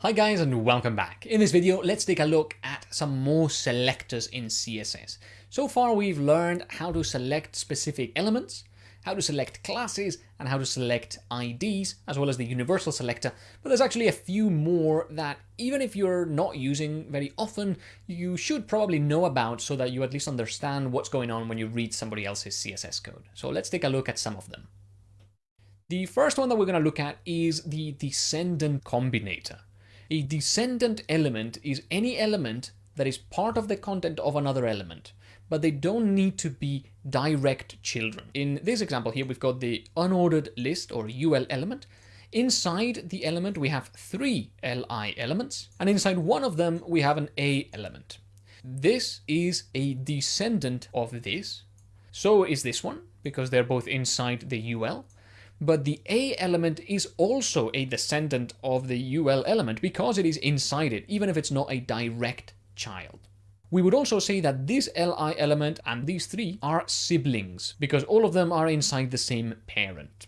Hi guys and welcome back. In this video, let's take a look at some more selectors in CSS. So far we've learned how to select specific elements, how to select classes, and how to select IDs, as well as the universal selector, but there's actually a few more that even if you're not using very often, you should probably know about so that you at least understand what's going on when you read somebody else's CSS code. So let's take a look at some of them. The first one that we're going to look at is the descendant combinator. A descendant element is any element that is part of the content of another element, but they don't need to be direct children. In this example here, we've got the unordered list or UL element. Inside the element, we have three LI elements, and inside one of them, we have an A element. This is a descendant of this. So is this one, because they're both inside the UL but the A element is also a descendant of the UL element because it is inside it, even if it's not a direct child. We would also say that this Li element and these three are siblings because all of them are inside the same parent.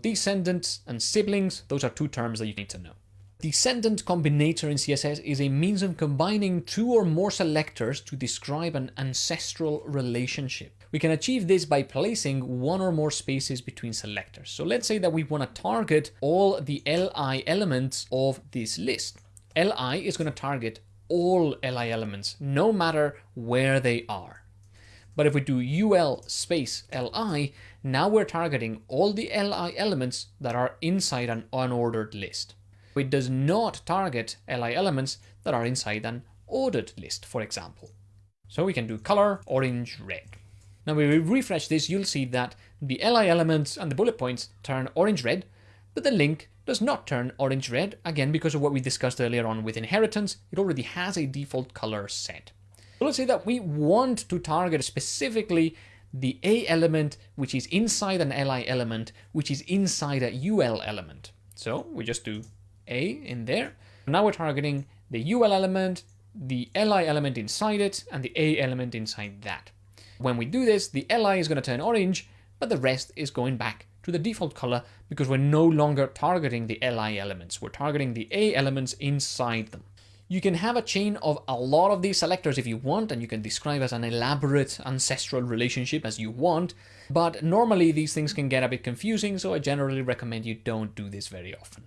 Descendants and siblings, those are two terms that you need to know. Descendant combinator in CSS is a means of combining two or more selectors to describe an ancestral relationship. We can achieve this by placing one or more spaces between selectors. So let's say that we want to target all the li elements of this list. li is going to target all li elements, no matter where they are. But if we do ul space li, now we're targeting all the li elements that are inside an unordered list. It does not target li elements that are inside an ordered list, for example. So we can do color, orange, red. Now when we refresh this, you'll see that the li elements and the bullet points turn orange-red, but the link does not turn orange-red, again because of what we discussed earlier on with inheritance, it already has a default color set. So let's say that we want to target specifically the A element, which is inside an LI element, which is inside a UL element. So we just do A in there. Now we're targeting the UL element, the LI element inside it, and the A element inside that. When we do this, the li is going to turn orange, but the rest is going back to the default color because we're no longer targeting the li elements. We're targeting the a elements inside them. You can have a chain of a lot of these selectors if you want, and you can describe as an elaborate ancestral relationship as you want, but normally these things can get a bit confusing, so I generally recommend you don't do this very often.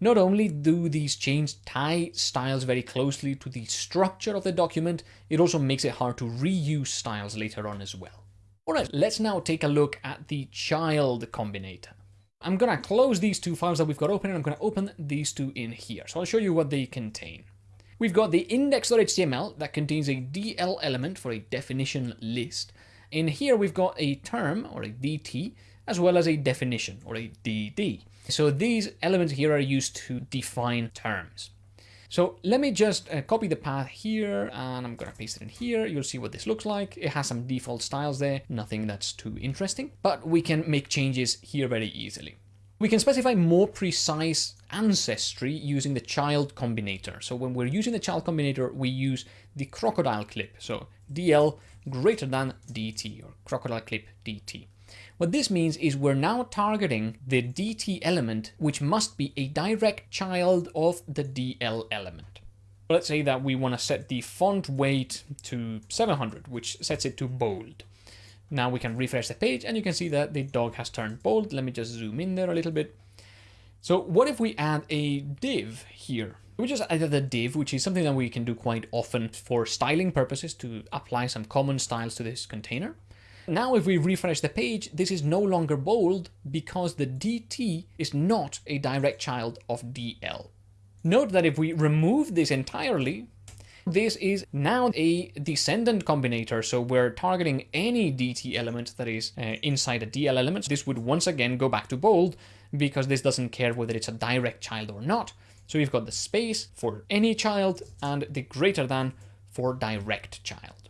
Not only do these chains tie styles very closely to the structure of the document, it also makes it hard to reuse styles later on as well. Alright, let's now take a look at the child combinator. I'm going to close these two files that we've got open and I'm going to open these two in here. So I'll show you what they contain. We've got the index.html that contains a DL element for a definition list. In here we've got a term or a DT as well as a definition or a DD. So these elements here are used to define terms. So let me just uh, copy the path here and I'm going to paste it in here. You'll see what this looks like. It has some default styles there, nothing that's too interesting, but we can make changes here very easily. We can specify more precise ancestry using the child combinator. So when we're using the child combinator, we use the crocodile clip. So DL greater than DT or crocodile clip DT. What this means is we're now targeting the DT element, which must be a direct child of the DL element. Let's say that we want to set the font weight to 700, which sets it to bold. Now we can refresh the page and you can see that the dog has turned bold. Let me just zoom in there a little bit. So what if we add a div here? We just added a div, which is something that we can do quite often for styling purposes to apply some common styles to this container. Now if we refresh the page, this is no longer bold because the DT is not a direct child of DL. Note that if we remove this entirely, this is now a descendant combinator, so we're targeting any DT element that is uh, inside a DL element. This would once again go back to bold because this doesn't care whether it's a direct child or not. So we've got the space for any child and the greater than for direct child.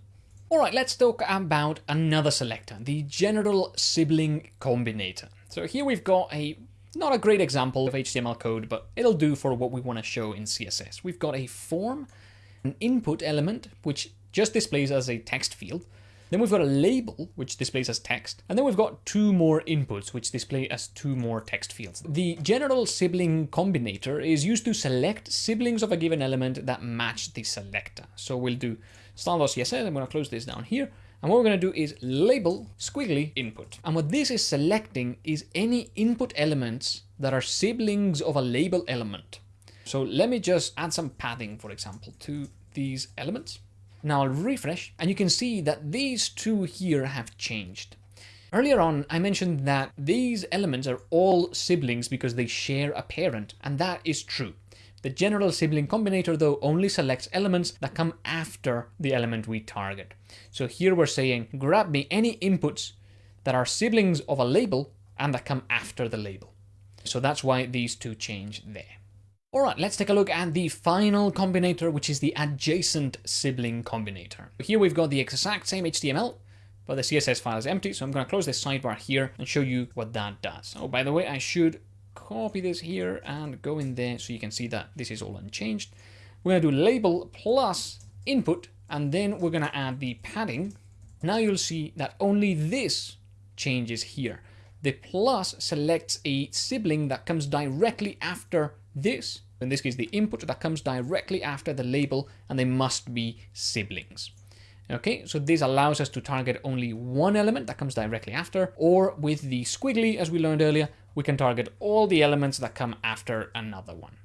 All right, let's talk about another selector, the general sibling combinator. So here we've got a not a great example of HTML code, but it'll do for what we want to show in CSS. We've got a form, an input element, which just displays as a text field, Then we've got a label, which displays as text. And then we've got two more inputs, which display as two more text fields. The general sibling combinator is used to select siblings of a given element that match the selector. So we'll do style.css. I'm going to close this down here. And what we're going to do is label squiggly input. And what this is selecting is any input elements that are siblings of a label element. So let me just add some padding, for example, to these elements. Now I'll refresh and you can see that these two here have changed. Earlier on, I mentioned that these elements are all siblings because they share a parent, and that is true. The general sibling combinator, though, only selects elements that come after the element we target. So here we're saying, grab me any inputs that are siblings of a label and that come after the label. So that's why these two change there. All right, let's take a look at the final combinator, which is the adjacent sibling combinator. Here we've got the exact same HTML, but the CSS file is empty. So I'm going to close this sidebar here and show you what that does. Oh, by the way, I should copy this here and go in there so you can see that this is all unchanged. We're going to do label plus input, and then we're going to add the padding. Now you'll see that only this changes here. The plus selects a sibling that comes directly after this. In this case, the input that comes directly after the label, and they must be siblings. Okay, so this allows us to target only one element that comes directly after, or with the squiggly, as we learned earlier, we can target all the elements that come after another one.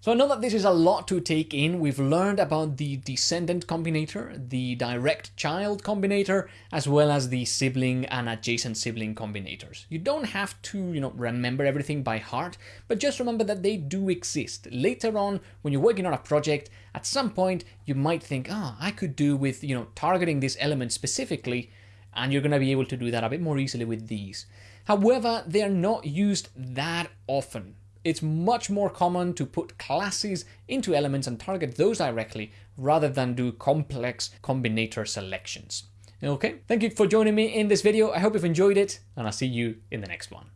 So I know that this is a lot to take in. We've learned about the descendant combinator, the direct child combinator, as well as the sibling and adjacent sibling combinators. You don't have to, you know, remember everything by heart, but just remember that they do exist. Later on, when you're working on a project, at some point you might think, ah, oh, I could do with, you know, targeting this element specifically, and you're going to be able to do that a bit more easily with these. However, they're not used that often. It's much more common to put classes into elements and target those directly rather than do complex combinator selections. Okay, thank you for joining me in this video. I hope you've enjoyed it and I'll see you in the next one.